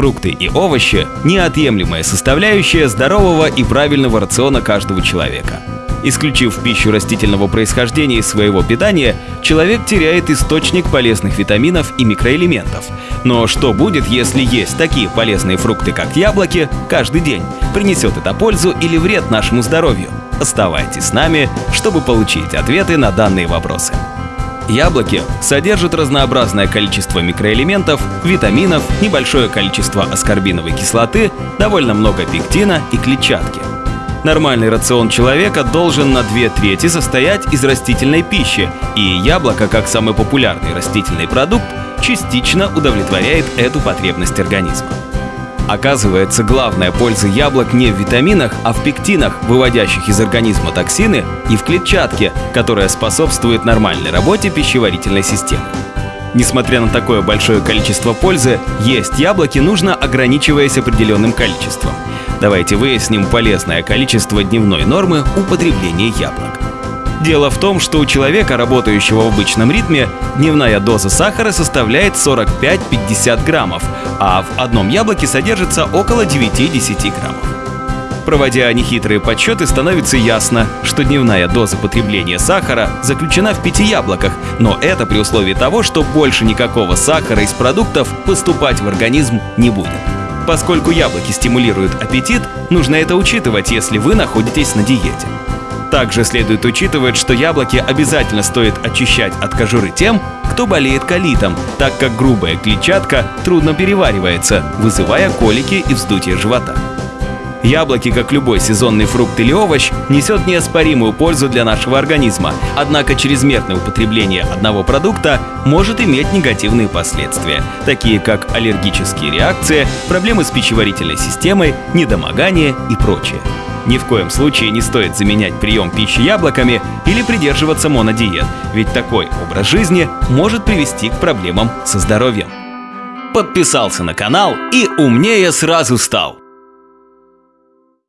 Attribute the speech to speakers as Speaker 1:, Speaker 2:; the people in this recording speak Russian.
Speaker 1: Фрукты и овощи – неотъемлемая составляющая здорового и правильного рациона каждого человека. Исключив пищу растительного происхождения из своего питания, человек теряет источник полезных витаминов и микроэлементов. Но что будет, если есть такие полезные фрукты, как яблоки, каждый день? Принесет это пользу или вред нашему здоровью? Оставайтесь с нами, чтобы получить ответы на данные вопросы. Яблоки содержат разнообразное количество микроэлементов, витаминов, небольшое количество аскорбиновой кислоты, довольно много пектина и клетчатки. Нормальный рацион человека должен на две трети состоять из растительной пищи, и яблоко, как самый популярный растительный продукт, частично удовлетворяет эту потребность организма. Оказывается, главная польза яблок не в витаминах, а в пектинах, выводящих из организма токсины, и в клетчатке, которая способствует нормальной работе пищеварительной системы. Несмотря на такое большое количество пользы, есть яблоки нужно ограничиваясь определенным количеством. Давайте выясним полезное количество дневной нормы употребления яблок. Дело в том, что у человека, работающего в обычном ритме, дневная доза сахара составляет 45-50 граммов, а в одном яблоке содержится около 9-10 граммов. Проводя нехитрые подсчеты, становится ясно, что дневная доза потребления сахара заключена в пяти яблоках, но это при условии того, что больше никакого сахара из продуктов поступать в организм не будет. Поскольку яблоки стимулируют аппетит, нужно это учитывать, если вы находитесь на диете. Также следует учитывать, что яблоки обязательно стоит очищать от кожуры тем, кто болеет колитом, так как грубая клетчатка трудно переваривается, вызывая колики и вздутие живота. Яблоки, как любой сезонный фрукт или овощ, несет неоспоримую пользу для нашего организма, однако чрезмерное употребление одного продукта может иметь негативные последствия, такие как аллергические реакции, проблемы с пищеварительной системой, недомогание и прочее. Ни в коем случае не стоит заменять прием пищи яблоками или придерживаться монодиет, ведь такой образ жизни может привести к проблемам со здоровьем. Подписался на канал и умнее сразу стал.